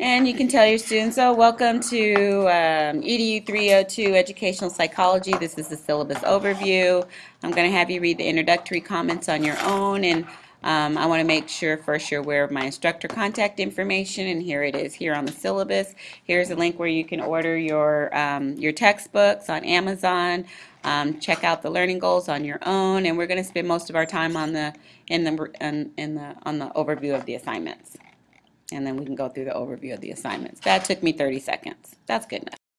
And you can tell your students, oh, welcome to um, EDU 302 Educational Psychology. This is the syllabus overview. I'm going to have you read the introductory comments on your own, and um, I want to make sure first you're aware of my instructor contact information, and here it is here on the syllabus. Here's a link where you can order your, um, your textbooks on Amazon. Um, check out the learning goals on your own, and we're going to spend most of our time on the in the in, in the on the overview of the assignments and then we can go through the overview of the assignments. That took me 30 seconds. That's good enough.